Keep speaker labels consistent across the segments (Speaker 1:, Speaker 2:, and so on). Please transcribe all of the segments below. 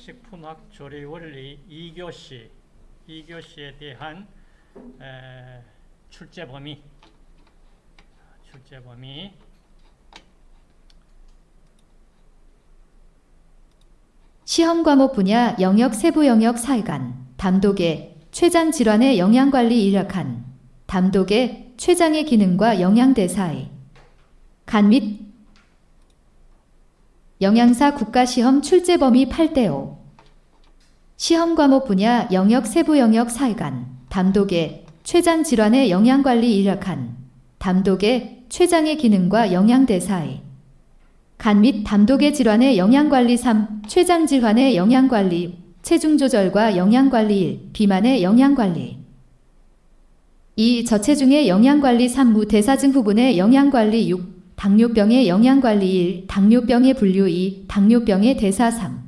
Speaker 1: 식품학 조리 원리 2교시 2교시에 대한 에, 출제 범위 출제 범위.
Speaker 2: 시험 과목 분야 영역 세부 영역 사회관 담독의 췌장 질환의 영양 관리 인력한 담독의 췌장의 기능과 영양 대사의 간 및 영양사 국가시험 출제 범위 8대 5 시험 과목 분야 영역 세부 영역 사회관 담독의 췌장 질환의 영양관리 인력한 담독의 췌장의 기능과 영양대사의 간 및 담독의 질환의 영양관리 3. 췌장 질환의 영양관리 체중 조절과 영양관리 1. 비만의 영양관리 2. 저체중의 영양관리 3. 무대사증 부분의 영양관리 6. 당뇨병의 영양관리 1. 당뇨병의 분류 2. 당뇨병의 대사 3.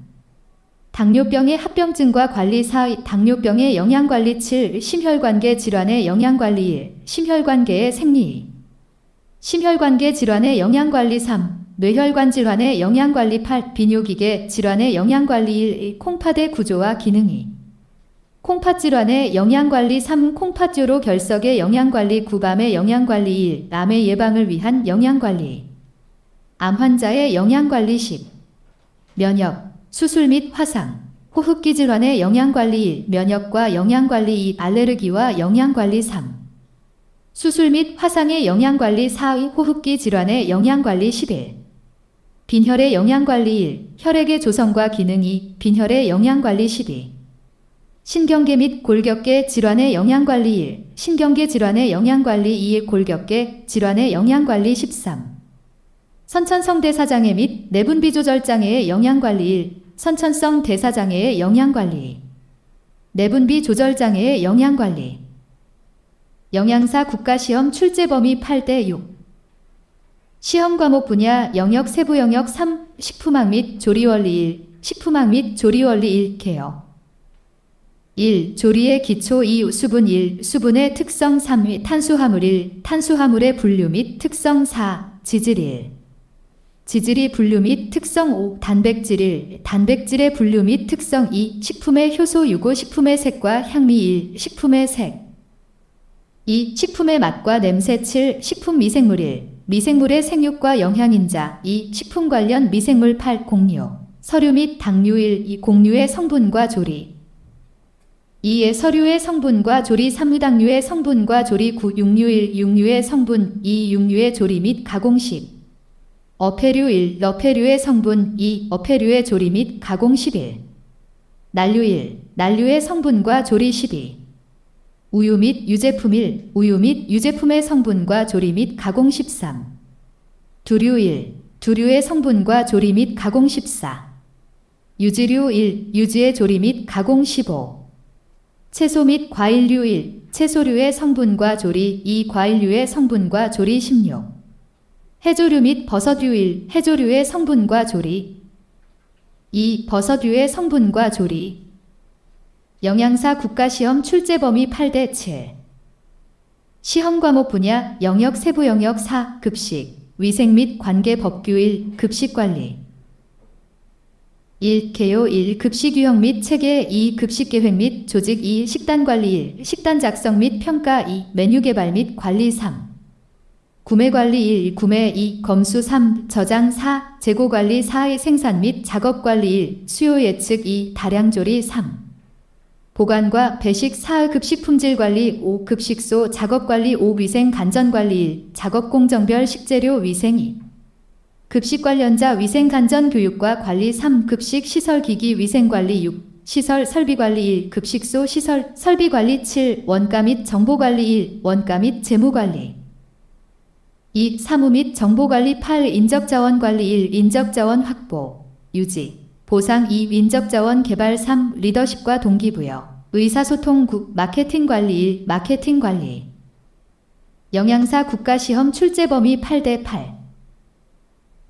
Speaker 2: 당뇨병의 합병증과 관리 4. 당뇨병의 영양관리 7. 심혈관계 질환의 영양관리 1. 심혈관계의 생리 2. 심혈관계 질환의 영양관리 3. 뇌혈관 질환의 영양관리 8. 비뇨기계 질환의 영양관리 1. 콩팥의 구조와 기능이 콩팥 질환의 영양관리 3. 콩팥조로 결석의 영양관리 9. 밤의 영양관리 1. 암의 예방을 위한 영양관리 암 환자의 영양관리 10. 면역, 수술 및 화상, 호흡기 질환의 영양관리 1. 면역과 영양관리 2. 알레르기와 영양관리 3. 수술 및 화상의 영양관리 4위 호흡기 질환의 영양관리 11. 빈혈의 영양관리 1. 혈액의 조성과 기능 2. 빈혈의 영양관리 12. 신경계 및 골격계 질환의 영양관리 1. 신경계 질환의 영양관리 2. 골격계 질환의 영양관리 13. 선천성 대사장애 및 내분비 조절 장애의 영양관리 1. 선천성 대사장애의 영양관리 내분비 조절 장애의 영양관리 영양사 국가시험 출제 범위 8대 6 시험 과목 분야 영역 세부 영역 3 식품학 및 조리원리 1 식품학 및 조리원리 1 개요 1. 조리의 기초 2. 수분 1. 수분의 특성 3. 탄수화물 1. 탄수화물의 분류 및 특성 4. 지질 1. 지질이 분류 및 특성 5. 단백질 1. 단백질의 분류 및 특성 2. 식품의 효소 유고 식품의 색과 향미 1. 식품의 색 2. 식품의 맛과 냄새 7. 식품 미생물 1. 미생물의 생육과 영양인자 2. 식품 관련 미생물 8. 공유 서류 및 당류 1. 2. 공유의 성분과 조리 2의 서류의 성분과 조리 3. 당류의 성분과 조리 9. 육류 1. 육류의 성분 2. 육류의 조리 및 가공 10. 어패류 1. 너패류의 성분 2. 어패류의 조리 및 가공 11. 난류 1. 난류의 성분과 조리 12. 우유 및 유제품 1. 우유 및 유제품의 성분과 조리 및 가공 13. 두류 1. 두류의 성분과 조리 및 가공 14. 유지류 1. 유지의 조리 및 가공 15. 채소 및 과일류 1. 채소류의 성분과 조리 2. 과일류의 성분과 조리 16. 해조류 및 버섯류 1. 해조류의 성분과 조리 2. 버섯류의 성분과 조리 영양사 국가시험 출제 범위 8대 7 시험 과목 분야 영역 세부 영역 4 급식 위생 및 관계 법규 1 급식 관리 1. 개요 1. 급식 유형 및 체계 2. 급식 계획 및 조직 2. 식단 관리 1. 식단 작성 및 평가 2. 메뉴 개발 및 관리 3. 구매 관리 1. 구매 2. 검수 3. 저장 4. 재고 관리 4. 생산 및 작업 관리 1. 수요 예측 2. 다량 조리 3. 보관과 배식 4. 급식 품질 관리 5. 급식소 작업 관리 5. 위생 간전 관리 1. 작업 공정별 식재료 위생 2. 급식 관련자 위생 간전 교육과 관리 3. 급식 시설 기기 위생 관리 6. 시설 설비 관리 1. 급식소 시설 설비 관리 7. 원가 및 정보 관리 1. 원가 및 재무 관리 2. 사무 및 정보 관리 8. 인적 자원 관리 1. 인적 자원 확보 유지 보상 2. 인적 자원 개발 3. 리더십과 동기부여 의사소통 9. 마케팅 관리 1. 마케팅 관리 영양사 국가시험 출제 범위 8대 8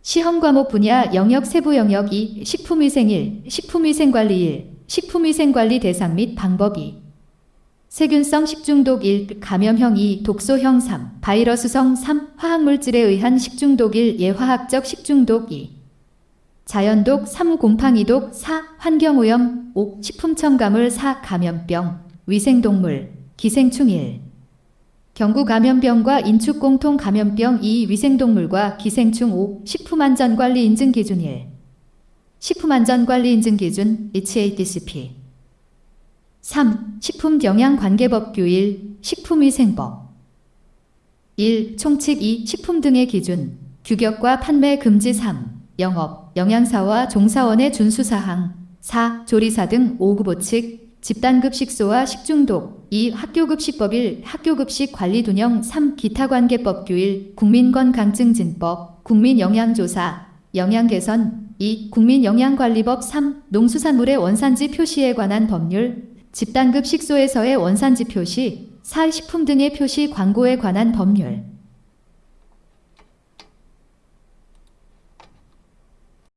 Speaker 2: 시험 과목 분야 영역 세부 영역 2. 식품위생 1. 식품위생관리 1. 식품위생관리 대상 및 방법 2. 세균성 식중독 1. 감염형 2. 독소형 3. 바이러스성 3. 화학물질에 의한 식중독 1. 예화학적 식중독 2. 자연독 3. 곰팡이독 4. 환경오염 5. 식품첨가물 4. 감염병 위생동물 기생충 1. 경구 감염병과 인축 공통 감염병 2. 위생동물과 기생충 5. 식품안전관리 인증 기준 1. 식품안전관리 인증 기준 HACCP 3. 식품영양관계법규 1. 식품위생법 1. 총칙 2. 식품 등의 기준 규격과 판매 금지 3. 영업, 영양사와 종사원의 준수사항 4. 조리사 등 5급 보칙 집단급 식소와 식중독 2. 학교급식법 1. 학교급식 관리둔영 3. 기타관계법규 1. 국민건강증진법 국민영양조사 영양개선 2. 국민영양관리법 3. 농수산물의 원산지 표시에 관한 법률 집단급 식소에서의 원산지 표시 4. 식품 등의 표시 광고에 관한 법률